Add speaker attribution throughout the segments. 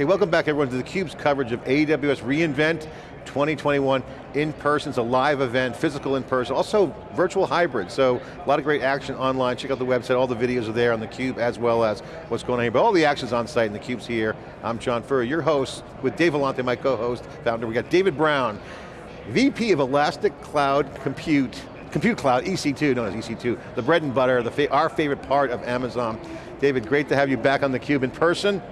Speaker 1: Hey, welcome back everyone to theCUBE's coverage of AWS reInvent 2021 in person, it's a live event, physical in person, also virtual hybrid, so a lot of great action online. Check out the website, all the videos are there on theCUBE as well as what's going on here, but all the action's on site and theCUBE's here. I'm John Furrier, your host, with Dave Vellante, my co-host, founder. We got David Brown, VP of Elastic Cloud Compute, Compute Cloud, EC2, known as EC2, the bread and butter, the fa our favorite part of Amazon. David, great to have you back on theCUBE in person.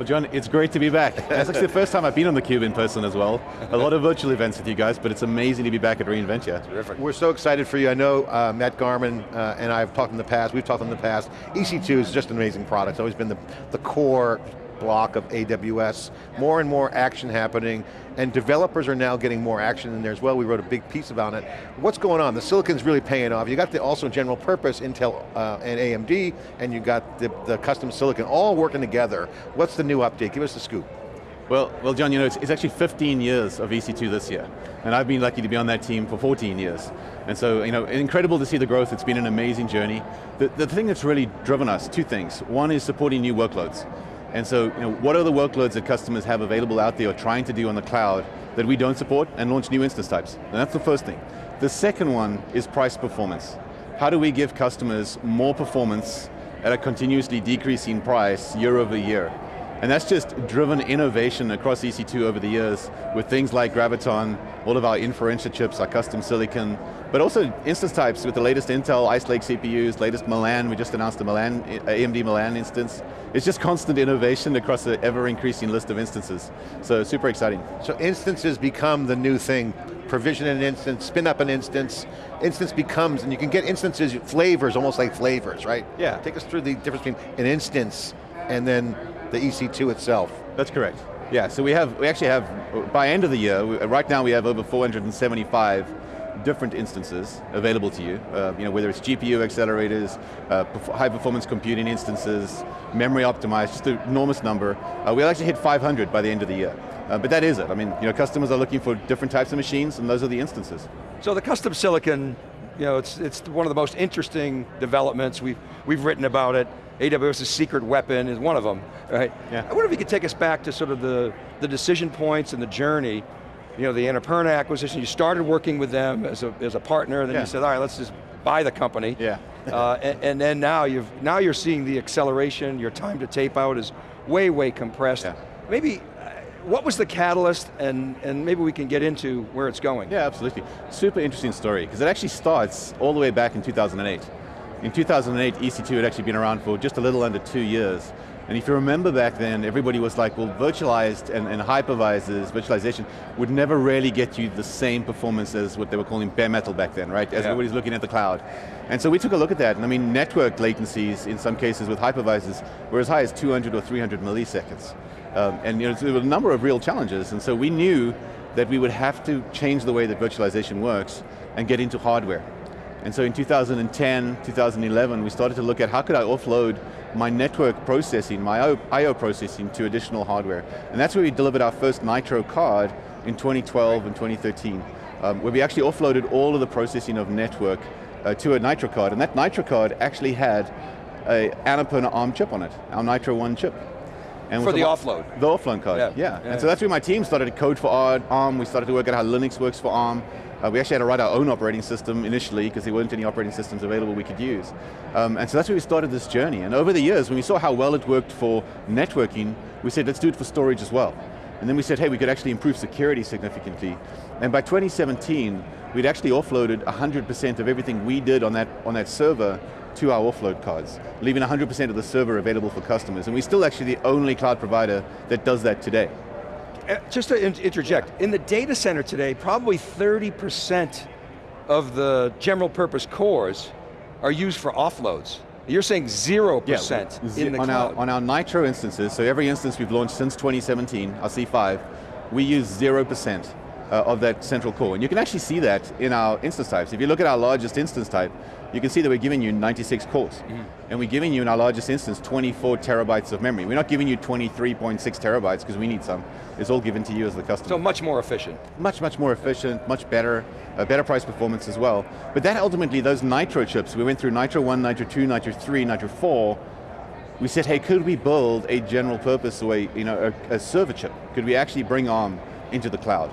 Speaker 2: Well John, it's great to be back. That's actually the first time I've been on theCUBE in person as well. A lot of virtual events with you guys, but it's amazing to be back at reInvent, yeah.
Speaker 1: Terrific. We're so excited for you. I know uh, Matt Garman uh, and I have talked in the past, we've talked in the past. EC2 is just an amazing product. It's always been the, the core block of AWS. More and more action happening, and developers are now getting more action in there as well. We wrote a big piece about it. What's going on? The silicon's really paying off. You got the also general purpose Intel uh, and AMD, and you got the, the custom silicon all working together. What's the new update? Give us the scoop.
Speaker 2: Well, well, John, you know, it's, it's, actually 15 years of EC2 this year, and I've been lucky to be on that team for 14 years. And so, you know, incredible to see the growth, it's been an amazing journey. The, the thing that's really driven us, two things. One is supporting new workloads. And so, you know, what are the workloads that customers have available out there or trying to do on the cloud that we don't support and launch new instance types? And that's the first thing. The second one is price performance. How do we give customers more performance at a continuously decreasing price year over year? And that's just driven innovation across EC2 over the years with things like Graviton, all of our Inferentia chips, our custom silicon, but also instance types with the latest Intel Ice Lake CPUs, latest Milan, we just announced the Milan, uh, AMD Milan instance. It's just constant innovation across an ever increasing list of instances. So super exciting.
Speaker 1: So instances become the new thing. Provision an instance, spin up an instance, instance becomes, and you can get instances, flavors, almost like flavors, right?
Speaker 2: Yeah.
Speaker 1: Take us through the difference between an instance and then the EC2 itself.
Speaker 2: That's correct. Yeah, so we have, we actually have, by end of the year, right now we have over 475 different instances available to you, uh, you know, whether it's GPU accelerators, uh, high performance computing instances, memory optimized, just an enormous number. Uh, we'll actually hit 500 by the end of the year. Uh, but that is it. I mean, you know, customers are looking for different types of machines and those are the instances.
Speaker 3: So the custom silicon, you know, it's, it's one of the most interesting developments. We've, we've written about it. AWS's secret weapon is one of them, right?
Speaker 2: Yeah.
Speaker 3: I wonder if you could take us back to sort of the, the decision points and the journey. You know, the Annapurna acquisition, you started working with them as a, as a partner, and then
Speaker 2: yeah.
Speaker 3: you said, all right, let's just buy the company.
Speaker 2: Yeah.
Speaker 3: uh, and, and, then now, you've, now you're seeing the acceleration, your time to tape out is way, way compressed.
Speaker 2: Yeah.
Speaker 3: Maybe, uh, what was the catalyst, and, and maybe we can get into where it's going.
Speaker 2: Yeah, absolutely. Super interesting story, because it actually starts all the way back in 2008. In 2008, EC2 had actually been around for just a little under two years. And if you remember back then, everybody was like, well, virtualized and, and hypervisors, virtualization, would never really get you the same performance as what they were calling bare metal back then, right? As yeah. everybody's looking at the cloud. And so we took a look at that, and I mean, network latencies, in some cases with hypervisors, were as high as 200 or 300 milliseconds. Um, and you know, there were a number of real challenges, and so we knew that we would have to change the way that virtualization works and get into hardware. And so in 2010, 2011, we started to look at how could I offload my network processing, my I.O. processing to additional hardware. And that's where we delivered our first Nitro card in 2012 and 2013, um, where we actually offloaded all of the processing of network uh, to a Nitro card, and that Nitro card actually had a Annapurna ARM chip on it, our Nitro One chip.
Speaker 3: And for the offload?
Speaker 2: The offload card, yeah. yeah. yeah. And so that's where my team started to code for ARM, we started to work out how Linux works for ARM, uh, we actually had to write our own operating system initially because there weren't any operating systems available we could use. Um, and so that's where we started this journey. And over the years, when we saw how well it worked for networking, we said, let's do it for storage as well. And then we said, hey, we could actually improve security significantly. And by 2017, we'd actually offloaded 100% of everything we did on that, on that server to our offload cards, leaving 100% of the server available for customers. And we're still actually the only cloud provider that does that today.
Speaker 3: Uh, just to interject, in the data center today, probably 30% of the general purpose cores are used for offloads. You're saying 0% yeah, in the
Speaker 2: on
Speaker 3: cloud.
Speaker 2: Our, on our Nitro instances, so every instance we've launched since 2017, our C5, we use 0% uh, of that central core. And you can actually see that in our instance types. If you look at our largest instance type, you can see that we're giving you 96 cores. Mm -hmm. And we're giving you in our largest instance 24 terabytes of memory. We're not giving you 23.6 terabytes because we need some. It's all given to you as the customer.
Speaker 3: So much more efficient.
Speaker 2: Much, much more efficient, much better, uh, better price performance as well. But that ultimately, those Nitro chips, we went through Nitro 1, Nitro 2, Nitro 3, Nitro 4, we said, hey, could we build a general purpose or a, you know, a, a server chip? Could we actually bring ARM into the cloud?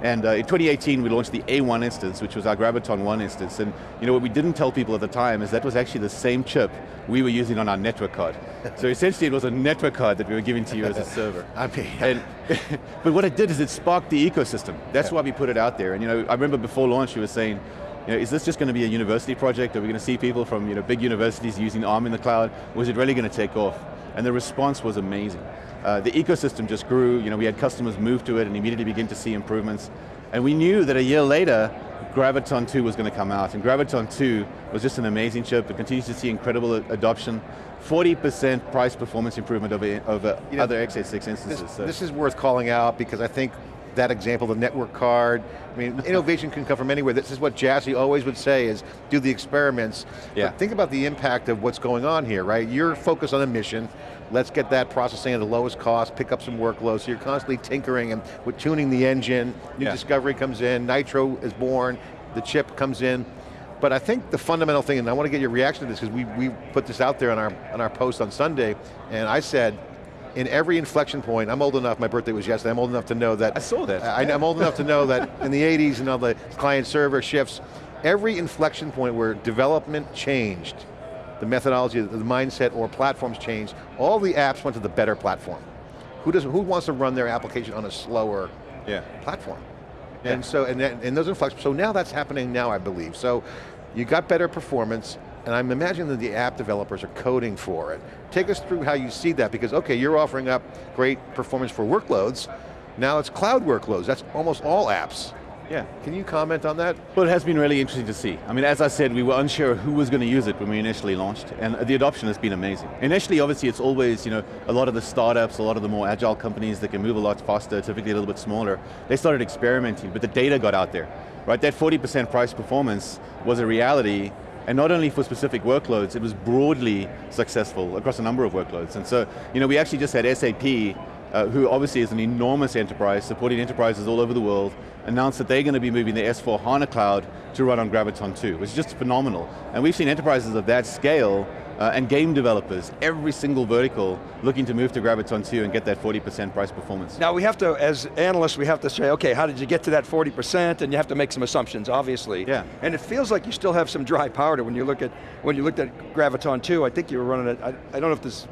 Speaker 2: And uh, in 2018, we launched the A1 instance, which was our Graviton 1 instance. And you know what we didn't tell people at the time is that was actually the same chip we were using on our network card. so essentially it was a network card that we were giving to you as a server.
Speaker 1: I mean,
Speaker 2: and, but what it did is it sparked the ecosystem. That's yeah. why we put it out there. And you know, I remember before launch you were saying, you know, is this just going to be a university project? Are we going to see people from you know, big universities using ARM in the cloud? Or is it really going to take off? And the response was amazing. Uh, the ecosystem just grew, you know, we had customers move to it and immediately begin to see improvements. And we knew that a year later, Graviton 2 was going to come out, and Graviton 2 was just an amazing chip. It continues to see incredible adoption. 40% price performance improvement over, over you know, other x86 instances.
Speaker 1: This, so. this is worth calling out because I think that example, the network card, I mean, innovation can come from anywhere. This is what Jassy always would say is, do the experiments. Yeah. But think about the impact of what's going on here, right? You're focused on a mission, let's get that processing at the lowest cost, pick up some workloads, so you're constantly tinkering and with tuning the engine, new yeah. discovery comes in, Nitro is born, the chip comes in, but I think the fundamental thing, and I want to get your reaction to this, because we, we put this out there on our, on our post on Sunday, and I said, in every inflection point, I'm old enough, my birthday was yesterday, I'm old enough to know that.
Speaker 2: I saw that.
Speaker 1: I, am old enough to know that in the 80s and all the client server shifts, every inflection point where development changed, the methodology, the mindset or platforms changed, all the apps went to the better platform. Who, does, who wants to run their application on a slower yeah. platform? Yeah. And so, and, and those inflections, so now that's happening now, I believe. So, you got better performance, and I'm imagining that the app developers are coding for it. Take us through how you see that, because okay, you're offering up great performance for workloads, now it's cloud workloads, that's almost all apps. Yeah. Can you comment on that?
Speaker 2: Well, it has been really interesting to see. I mean, as I said, we were unsure who was going to use it when we initially launched, and the adoption has been amazing. Initially, obviously, it's always, you know, a lot of the startups, a lot of the more agile companies that can move a lot faster, typically a little bit smaller, they started experimenting, but the data got out there, right? That 40% price performance was a reality, and not only for specific workloads, it was broadly successful across a number of workloads. And so, you know, we actually just had SAP uh, who obviously is an enormous enterprise, supporting enterprises all over the world, announced that they're going to be moving the S4 HANA cloud to run on Graviton 2, which is just phenomenal. And we've seen enterprises of that scale uh, and game developers, every single vertical looking to move to Graviton 2 and get that 40% price performance.
Speaker 3: Now we have to, as analysts, we have to say, okay, how did you get to that 40%? And you have to make some assumptions, obviously.
Speaker 2: Yeah.
Speaker 3: And it feels like you still have some dry powder when you look at, when you looked at Graviton 2, I think you were running it, I, I don't know if this,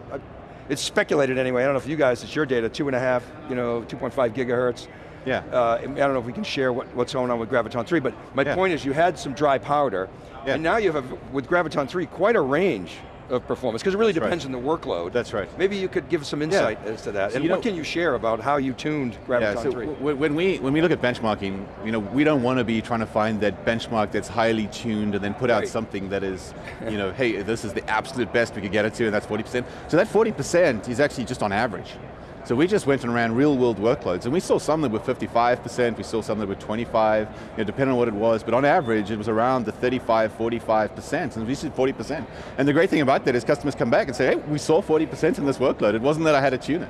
Speaker 3: it's speculated anyway, I don't know if you guys, it's your data, two and a half, you know, 2.5 gigahertz.
Speaker 2: Yeah. Uh, I
Speaker 3: don't know if we can share what, what's going on with Graviton 3, but my yeah. point is you had some dry powder, yeah. and now you have, with Graviton 3, quite a range of performance, because it really That's depends right. on the workload.
Speaker 2: That's right.
Speaker 3: Maybe you could give some insight yeah. as to that. So and what know, can you share about how you tuned Graviton yeah, so 3?
Speaker 2: When we, when we look at benchmarking, you know, we don't want to be trying to find that benchmark that's highly tuned and then put right. out something that is, you know, hey, this is the absolute best we could get it to and that's 40%. So that 40% is actually just on average. So we just went and ran real world workloads, and we saw some that were 55%, we saw some that were 25, you know, depending on what it was, but on average it was around the 35, 45%, and we said 40%. And the great thing about that is customers come back and say, hey, we saw 40% in this workload, it wasn't that I had to tune it.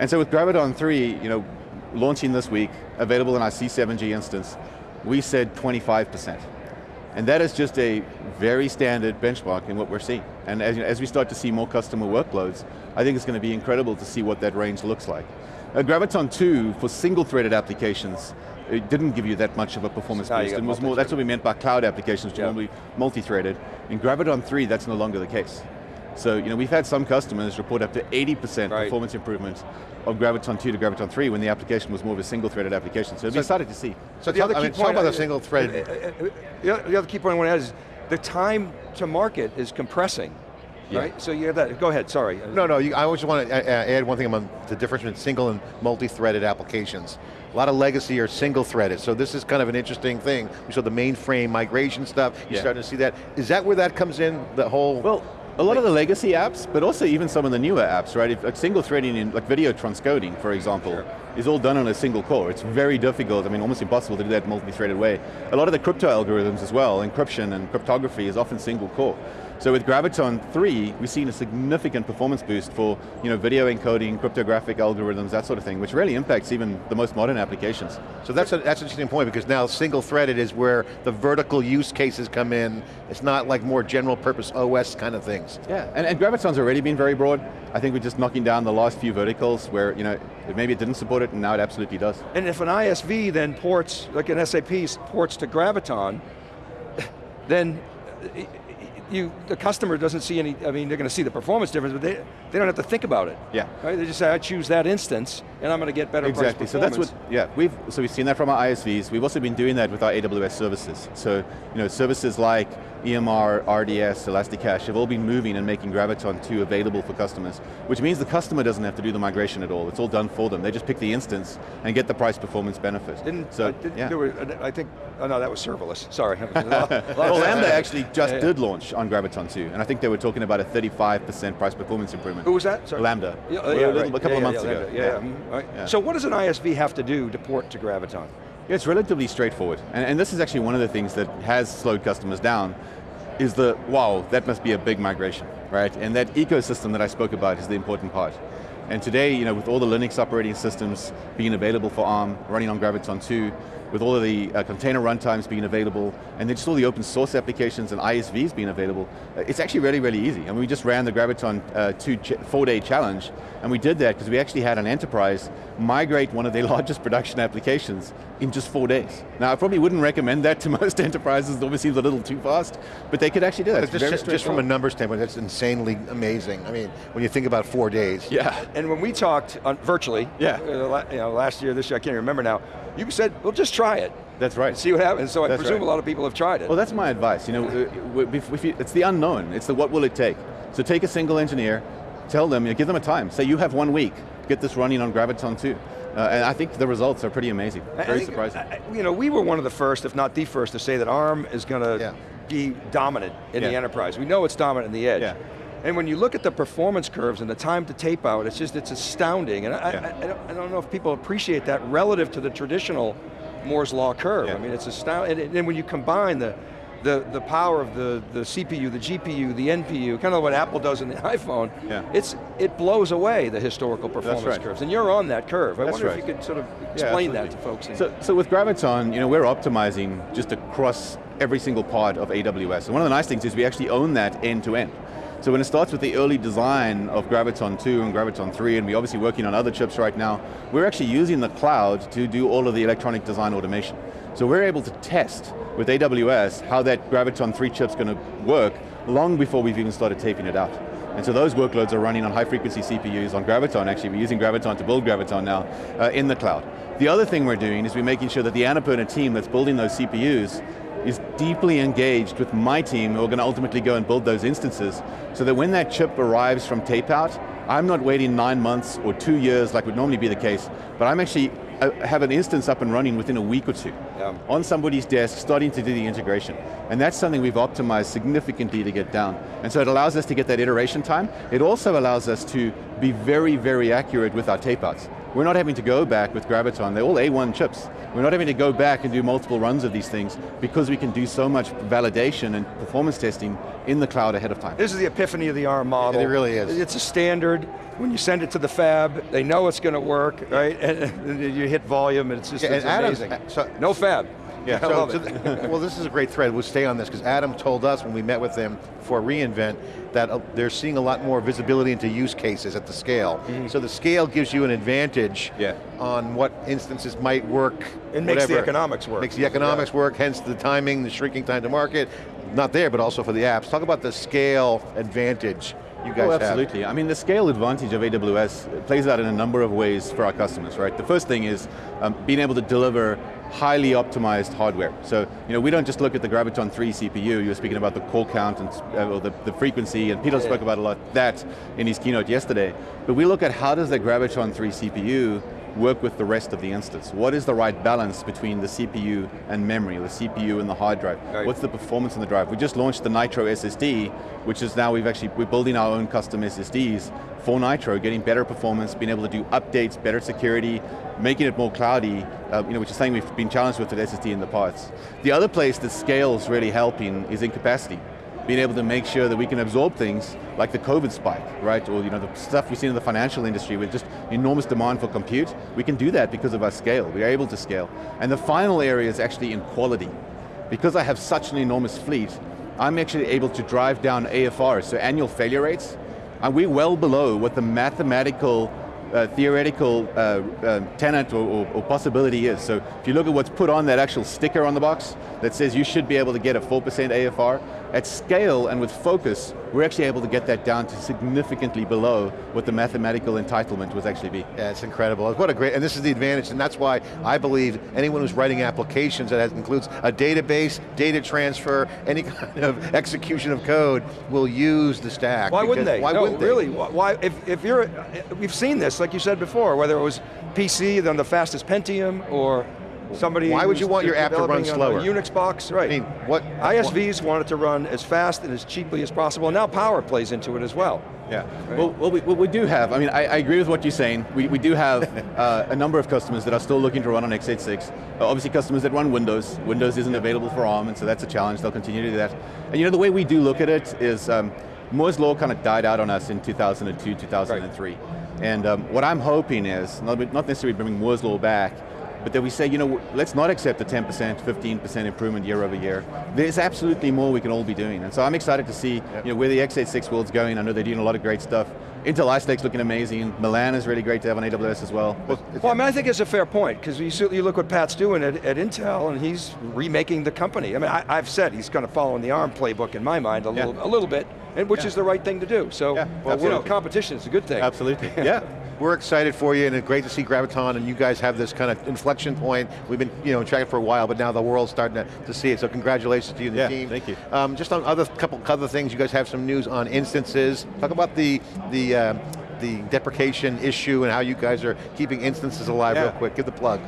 Speaker 2: And so with Graviton 3, you know, launching this week, available in our C7G instance, we said 25%. And that is just a very standard benchmark in what we're seeing. And as, as we start to see more customer workloads, I think it's going to be incredible to see what that range looks like. Uh, Graviton 2, for single-threaded applications, it didn't give you that much of a performance boost. It was more, that's what we meant by cloud applications, which yeah. normally multi-threaded. In Graviton 3, that's no longer the case. So, you know, we've had some customers report up to 80% right. performance improvement of Graviton 2 to Graviton 3 when the application was more of a single-threaded application. So, so excited to see.
Speaker 1: So the other key I mean, point about the single uh, thread.
Speaker 3: Uh, uh, the other key point I want to add is the time to market is compressing. Yeah. Right? So you have that, go ahead, sorry.
Speaker 1: No, no, you, I just want to add one thing about the difference between single and multi-threaded applications. A lot of legacy are single-threaded, so this is kind of an interesting thing. We saw the mainframe migration stuff, you're yeah. starting to see that. Is that where that comes in, the whole?
Speaker 2: Well, a lot of the legacy apps, but also even some of the newer apps, right? If, like single threading in like video transcoding, for example. Sure. is all done on a single core. It's very difficult, I mean almost impossible to do that multi-threaded way. A lot of the crypto algorithms as well, encryption and cryptography is often single core. So with Graviton 3, we've seen a significant performance boost for you know, video encoding, cryptographic algorithms, that sort of thing, which really impacts even the most modern applications.
Speaker 1: So that's, a, that's an interesting point because now single threaded is where the vertical use cases come in. It's not like more general purpose OS kind of things.
Speaker 2: Yeah, and, and Graviton's already been very broad. I think we're just knocking down the last few verticals where you know maybe it didn't support it and now it absolutely does.
Speaker 3: And if an ISV then ports, like an SAP ports to Graviton, then you, the customer doesn't see any, I mean, they're going to see the performance difference, but they, they don't have to think about it.
Speaker 2: Yeah.
Speaker 3: Right? They just say, I choose that instance, and I'm going to get better
Speaker 2: exactly. So that's what, yeah, we've, so we've seen that from our ISVs. We've also been doing that with our AWS services. So, you know, services like EMR, RDS, ElastiCache have all been moving and making Graviton 2 available for customers, which means the customer doesn't have to do the migration at all. It's all done for them. They just pick the instance and get the price performance benefit.
Speaker 3: Didn't, so, uh, did, yeah. Were, I think, oh no, that was serverless, sorry.
Speaker 2: well, Lambda actually just yeah, yeah. did launch on Graviton 2, and I think they were talking about a 35% price performance improvement.
Speaker 3: Who was that?
Speaker 2: Sorry. Lambda. Yeah, a, little, right. a couple of months ago.
Speaker 3: Yeah, right. So what does an ISV have to do to port to Graviton?
Speaker 2: Yeah, it's relatively straightforward, and, and this is actually one of the things that has slowed customers down, is the, wow, that must be a big migration, right? And that ecosystem that I spoke about is the important part. And today, you know, with all the Linux operating systems being available for ARM, running on Graviton 2, with all of the uh, container runtimes being available, and then just all the open source applications and ISVs being available, uh, it's actually really, really easy. I mean, we just ran the Graviton uh, 2 ch four day challenge, and we did that because we actually had an enterprise migrate one of their largest production applications in just four days. Now, I probably wouldn't recommend that to most enterprises, it obviously seems a little too fast, but they could actually do that.
Speaker 1: Just, just, from a numbers standpoint, that's insanely amazing. I mean, when you think about four days.
Speaker 3: Yeah. And when we talked on, virtually, yeah. Uh, you know, last year, this year, I can't even remember now, you said, well just try it.
Speaker 2: That's right.
Speaker 3: See what happens. So I
Speaker 2: that's
Speaker 3: presume
Speaker 2: right.
Speaker 3: a lot of people have tried it.
Speaker 2: Well, that's my advice. You know, uh, if you, it's the unknown. It's the what will it take. So take a single engineer, tell them, you know, give them a time. Say you have one week, get this running on Graviton 2. Uh, and I think the results are pretty amazing, very think, surprising.
Speaker 3: You know, we were one of the first, if not the first, to say that ARM is going to yeah. be dominant in yeah. the enterprise. We know it's dominant in the edge. Yeah. And when you look at the performance curves and the time to tape out, it's just, it's astounding. And I. I, I, don't, I, don't, know if people appreciate that relative to the traditional Moore's Law curve. I mean, it's astounding. And, and when you combine the, the, the power of the, the CPU, the GPU, the NPU, kind of what Apple does in the iPhone, yeah. it's, it blows away the historical performance right. curves. And you're on that curve. I
Speaker 2: That's
Speaker 3: wonder
Speaker 2: right.
Speaker 3: if you could sort of explain yeah, that to folks.
Speaker 2: So, so with Graviton, you know, we're optimizing just across every single part of AWS. And one of the nice things is we actually own that end to end. So when it starts with the early design of Graviton 2 and Graviton 3, and we're obviously working on other chips right now, we're actually using the cloud to do all of the electronic design automation. So we're able to test with AWS how that Graviton 3 chip's going to work long before we've even started taping it out. And so those workloads are running on high frequency CPUs on Graviton, actually we're using Graviton to build Graviton now uh, in the cloud. The other thing we're doing is we're making sure that the Annapurna team that's building those CPUs is deeply engaged with my team who are going to ultimately go and build those instances so that when that chip arrives from tape out, I'm not waiting nine months or two years like would normally be the case, but I'm actually uh, have an instance up and running within a week or two yeah. on somebody's desk starting to do the integration. And that's something we've optimized significantly to get down. And so it allows us to get that iteration time. It also allows us to be very, very accurate with our tape outs. We're not having to go back with Graviton, they're all A1 chips. We're not having to go back and do multiple runs of these things because we can do so much validation and performance testing in the cloud ahead of time.
Speaker 3: This is the epiphany of the ARM model.
Speaker 1: It really is.
Speaker 3: It's a standard, when you send it to the fab, they know it's going to work, right? And, you hit volume and it's just yeah, it's amazing. so, no fab.
Speaker 1: Yeah, so, so well this is a great thread, we'll stay on this, because Adam told us when we met with him for reInvent that uh, they're seeing a lot more visibility into use cases at the scale. Mm -hmm. So the scale gives you an advantage yeah. on what instances might work. It
Speaker 3: whatever. makes the economics work.
Speaker 1: Makes the economics yeah. work, hence the timing, the shrinking time to market, not there, but also for the apps. Talk about the scale advantage you guys
Speaker 2: oh, absolutely.
Speaker 1: Have.
Speaker 2: I mean, the scale advantage of AWS plays out in a number of ways for our customers, right? The first thing is um, being able to deliver highly optimized hardware. So, you know, we don't just look at the Graviton 3 CPU, you were speaking about the core count and uh, the, the frequency, and Peter yeah. spoke about a lot that in his keynote yesterday, but we look at how does the Graviton 3 CPU work with the rest of the instance. What is the right balance between the CPU and memory, the CPU and the hard drive?
Speaker 3: Right.
Speaker 2: What's the performance in the drive? We just launched the Nitro SSD, which is now we've actually, we're building our own custom SSDs for Nitro, getting better performance, being able to do updates, better security, making it more cloudy, uh, you know, which is something we've been challenged with at SSD in the past. The other place that scale's really helping is in capacity being able to make sure that we can absorb things like the COVID spike, right? Or you know, the stuff we've seen in the financial industry with just enormous demand for compute. We can do that because of our scale. We are able to scale. And the final area is actually in quality. Because I have such an enormous fleet, I'm actually able to drive down AFR, so annual failure rates, and we're well below what the mathematical uh, theoretical uh, uh, tenant or, or, or, possibility is. So if you look at what's put on that actual sticker on the box that says you should be able to get a 4% AFR, at scale and with focus, we're actually able to get that down to significantly below what the mathematical entitlement would actually be.
Speaker 1: Yeah, it's incredible. What a great, and this is the advantage, and that's why I believe anyone who's writing applications that has, includes a database, data transfer, any kind of execution of code will use the stack.
Speaker 3: Why wouldn't they?
Speaker 1: Why
Speaker 3: no,
Speaker 1: wouldn't they?
Speaker 3: really, why, if, if you're, we've seen this, like you said before, whether it was PC, then the fastest Pentium, or somebody
Speaker 1: Why would you want your app to run slower?
Speaker 3: Unix box, right.
Speaker 1: I mean, what?
Speaker 3: ISVs what? want it to run as fast and as cheaply as possible, and now power plays into it as well.
Speaker 2: Yeah, right. well, well, we, well, we, do have, I mean, I, I, agree with what you're saying. We, we do have uh, a number of customers that are still looking to run on x86. Uh, obviously customers that run Windows. Windows isn't available for ARM, and so that's a challenge. They'll continue to do that. And you know, the way we do look at it is, um, Moore's Law kind of died out on us in 2002, 2003. Right. And um, what I'm hoping is, not, not necessarily bringing Moore's Law back, but then we say, you know, let's not accept a 10%, 15% improvement year over year. There's absolutely more we can all be doing. And so I'm excited to see yep. you know, where the x86 world's going. I know they're doing a lot of great stuff. Intel Ice Lake's looking amazing. Milan is really great to have on AWS as well.
Speaker 3: Well, well I mean, I think it's a fair point, because you, you look what Pat's doing at, at, Intel, and he's remaking the company. I mean, I, have said he's kind of following the ARM playbook in my mind a little, a little bit, and which yeah. is the right thing to do. So, yeah, well, you know, competition is a good thing.
Speaker 2: Absolutely, yeah.
Speaker 1: We're excited for you, and it's great to see Graviton, and you guys have this kind of inflection point. We've been you know, tracking for a while, but now the world's starting to, to see it, so congratulations to you and
Speaker 2: yeah,
Speaker 1: the team.
Speaker 2: thank you.
Speaker 1: Um, just on other couple other things, you guys have some news on instances. Talk about the, the, uh, the deprecation issue and how you guys are keeping instances alive yeah. real quick. Give the plug.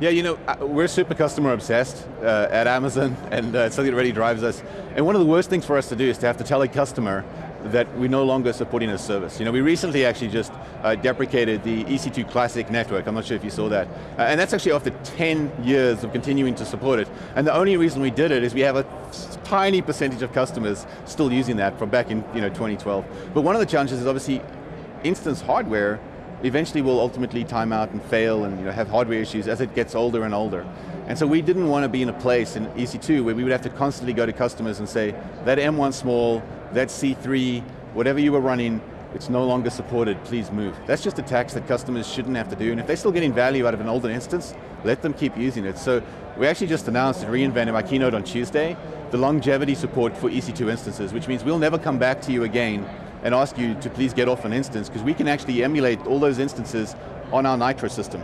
Speaker 2: Yeah, you know, uh, we're super customer obsessed uh, at Amazon, and uh, something that really drives us. And one of the worst things for us to do is to have to tell a customer that we're no longer supporting a service. You know, we recently actually just uh, deprecated the EC2 Classic network, I'm not sure if you saw that. Uh, and that's actually after 10 years of continuing to support it. And the only reason we did it is we have a tiny percentage of customers still using that from back in you know, 2012. But one of the challenges is obviously instance hardware eventually will ultimately time out and fail and you know, have hardware issues as it gets older and older. And so we didn't want to be in a place in EC2 where we would have to constantly go to customers and say, that M1 small, that C3, whatever you were running, it's no longer supported, please move. That's just a tax that customers shouldn't have to do, and if they're still getting value out of an older instance, let them keep using it. So we actually just announced at reInvent in my keynote on Tuesday, the longevity support for EC2 instances, which means we'll never come back to you again and ask you to please get off an instance, because we can actually emulate all those instances on our Nitro system.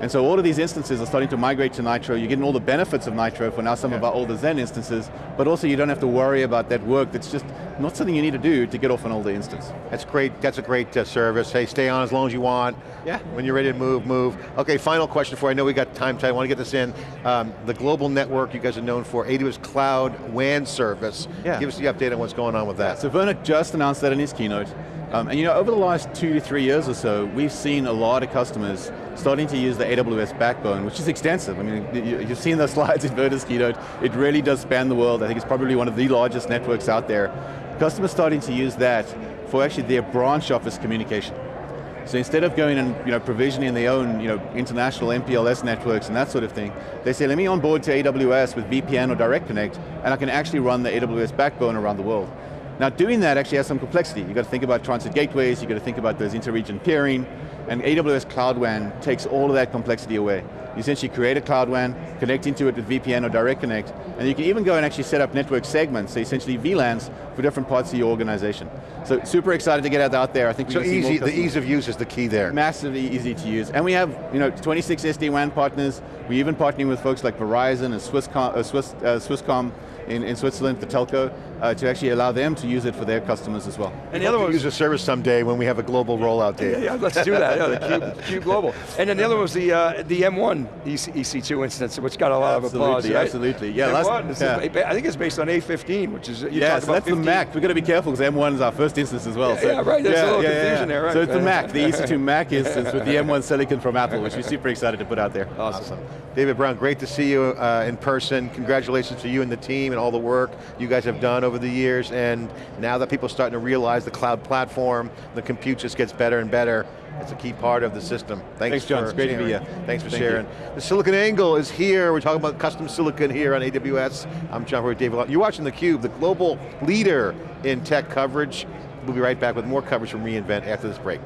Speaker 2: And so all of these instances are starting to migrate to Nitro. You're getting all the benefits of Nitro for now some yeah. of our older Xen instances, but also you don't have to worry about that work that's just not something you need to do to get off an older instance.
Speaker 1: That's great, that's a great uh, service. Hey, stay on as long as you want.
Speaker 2: Yeah.
Speaker 1: When you're ready to move, move. Okay, final question for, you. I know we got time tight, I want to get this in. Um, the global network you guys are known for, AWS Cloud WAN service.
Speaker 2: Yeah.
Speaker 1: Give us the update on what's going on with that.
Speaker 2: So Werner just announced that in his keynote. Um, and you know, over the last two to three years or so, we've seen a lot of customers starting to use the AWS backbone, which is extensive. I mean, you've seen the slides in Werner's keynote. It really does span the world. I think it's probably one of the largest networks out there. Customers starting to use that for actually their branch office communication. So instead of going and you know, provisioning their own you know, international MPLS networks and that sort of thing, they say, let me onboard to AWS with VPN or Direct Connect, and I can actually run the AWS backbone around the world. Now doing that actually has some complexity. You've got to think about transit gateways, you've got to think about those inter-region peering, and AWS Cloud WAN takes all of that complexity away. You essentially create a Cloud WAN, connect into it with VPN or Direct Connect, and you can even go and actually set up network segments, so essentially VLANs for different parts of your organization. So super excited to get it out there. I think
Speaker 1: so easy. The ease of use is the key there.
Speaker 2: Massively easy to use, and we have you know 26 SD-WAN partners. We even partnering with folks like Verizon and Swisscom, uh, Swiss, uh, Swisscom in, in Switzerland, the telco. Uh, to actually allow them to use it for their customers as well.
Speaker 3: And the other one was
Speaker 1: use the service someday when we have a global rollout
Speaker 3: Yeah, yeah, let's do that. Yeah, the Cube, Cube Global. And then the other one was the uh, the M1 EC, EC2 instance, which got a lot of applause.
Speaker 2: Absolutely,
Speaker 3: right?
Speaker 2: absolutely. Yeah,
Speaker 3: M1,
Speaker 2: last- yeah.
Speaker 3: I think it's based on A15, which is you
Speaker 2: Yeah,
Speaker 3: talked
Speaker 2: so
Speaker 3: about
Speaker 2: that's the Mac. We've got to be careful because M1 is our first instance as well.
Speaker 3: Yeah,
Speaker 2: so
Speaker 3: yeah, right, there's a little confusion there, right.
Speaker 2: So it's the Mac, the EC2 Mac instance with the M1 silicon from Apple, which we're super excited to put out there.
Speaker 3: Awesome.
Speaker 1: David Brown, great to see you uh, in person. Congratulations to you and the team and all the work you guys have done over the years. And now that people are starting to realize the cloud platform, the compute just gets better and better. It's a key part of the system. Thanks,
Speaker 2: Thanks, John. It's great to be here.
Speaker 1: Thanks for
Speaker 2: Thank
Speaker 1: sharing. The Silicon Angle is here. We're talking about custom silicon here on AWS. I'm John Furrier, David. You're watching theCUBE, the global leader in tech coverage. We'll be right back with more coverage from reInvent after this break.